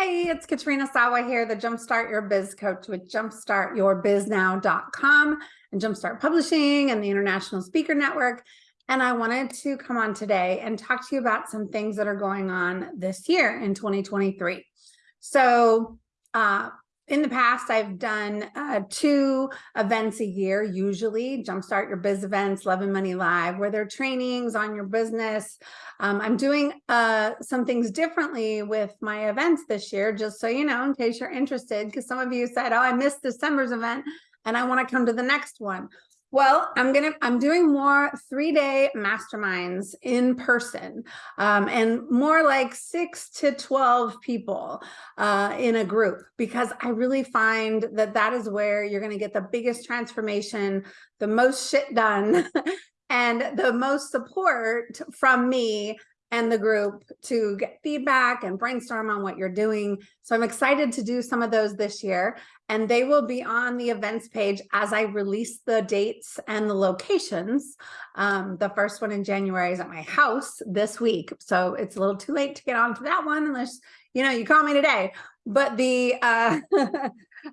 Hey, it's Katrina Sawa here, the Jumpstart Your Biz Coach with jumpstartyourbiznow.com and Jumpstart Publishing and the International Speaker Network. And I wanted to come on today and talk to you about some things that are going on this year in 2023. So uh, in the past, I've done uh, two events a year, usually Jumpstart Your Biz Events, Love and Money Live, where they're trainings on your business. Um, I'm doing uh, some things differently with my events this year, just so you know, in case you're interested, because some of you said, oh, I missed December's event and I want to come to the next one. Well, I'm gonna I'm doing more three-day masterminds in person um, and more like six to 12 people uh, in a group because I really find that that is where you're gonna get the biggest transformation, the most shit done and the most support from me and the group to get feedback and brainstorm on what you're doing. So I'm excited to do some of those this year and they will be on the events page as I release the dates and the locations. Um, the first one in January is at my house this week. So it's a little too late to get onto that one unless, you know, you call me today. But the, uh,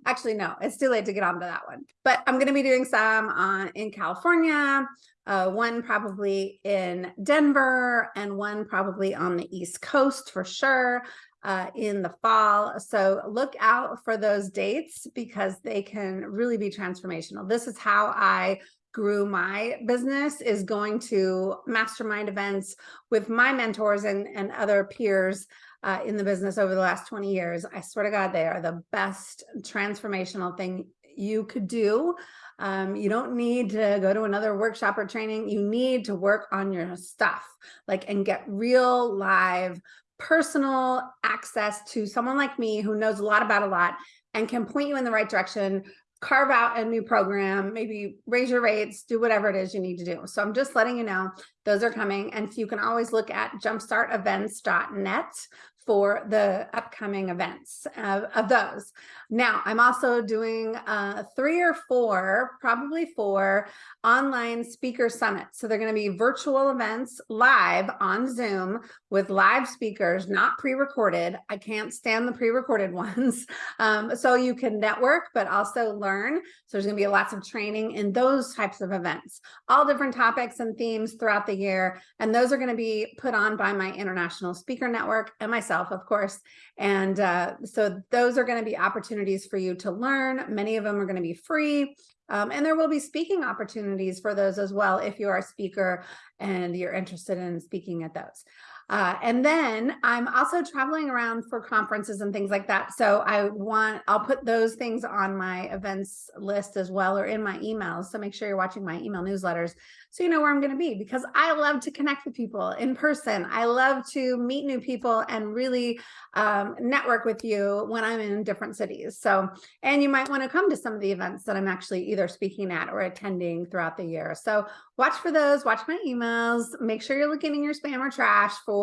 actually, no, it's too late to get onto that one. But I'm going to be doing some on, in California, uh, one probably in Denver and one probably on the East Coast for sure uh, in the fall. So look out for those dates because they can really be transformational. This is how I grew my business is going to mastermind events with my mentors and, and other peers uh, in the business over the last 20 years. I swear to God, they are the best transformational thing you could do. Um, you don't need to go to another workshop or training. You need to work on your stuff, like, and get real live personal access to someone like me who knows a lot about a lot and can point you in the right direction, carve out a new program, maybe raise your rates, do whatever it is you need to do. So I'm just letting you know those are coming. And you can always look at jumpstartevents.net for the upcoming events of, of, those. Now, I'm also doing uh, three or four, probably four, online speaker summits. So they're going to be virtual events live on Zoom with live speakers, not pre-recorded. I can't stand the pre-recorded ones. Um, so you can network, but also learn. So there's going to be lots of training in those types of events, all different topics and themes throughout the year. And those are going to be put on by my international speaker network and myself yourself, of course. And uh, so those are going to be opportunities for you to learn. Many of them are going to be free. Um, and there will be speaking opportunities for those as well if you are a speaker and you're interested in speaking at those. Uh, and then I'm also traveling around for conferences and things like that. So I want, I'll put those things on my events list as well or in my emails. So make sure you're watching my email newsletters so you know where I'm going to be because I love to connect with people in person. I love to meet new people and really um, network with you when I'm in different cities. So, and you might want to come to some of the events that I'm actually either speaking at or attending throughout the year. So watch for those, watch my emails, make sure you're looking in your spam or trash for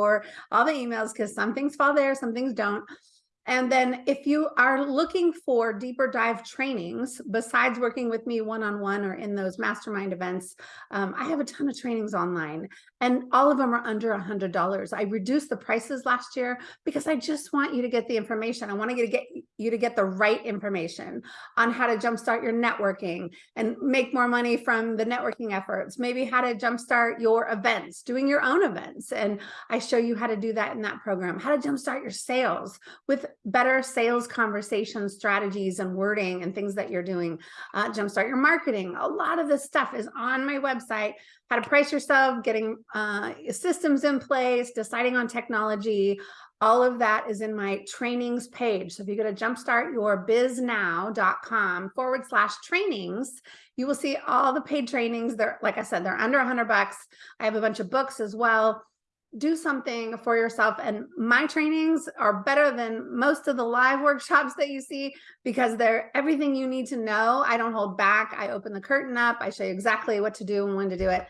all the emails because some things fall there, some things don't. And then if you are looking for deeper dive trainings, besides working with me one-on-one -on -one or in those mastermind events, um, I have a ton of trainings online and all of them are under a $100. I reduced the prices last year because I just want you to get the information. I want to get you to get the right information on how to jumpstart your networking and make more money from the networking efforts, maybe how to jumpstart your events, doing your own events. And I show you how to do that in that program, how to jumpstart your sales with better sales conversation strategies and wording and things that you're doing, uh, jumpstart your marketing. A lot of this stuff is on my website, how to price yourself, getting uh, systems in place, deciding on technology, all of that is in my trainings page. So if you go to jumpstartyourbiznow.com forward slash trainings, you will see all the paid trainings. They're, like I said, they're under a hundred bucks. I have a bunch of books as well do something for yourself. And my trainings are better than most of the live workshops that you see because they're everything you need to know. I don't hold back. I open the curtain up. I show you exactly what to do and when to do it.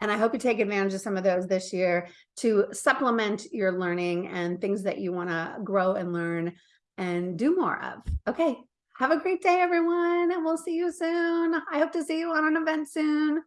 And I hope you take advantage of some of those this year to supplement your learning and things that you want to grow and learn and do more of. Okay. Have a great day, everyone. And we'll see you soon. I hope to see you on an event soon.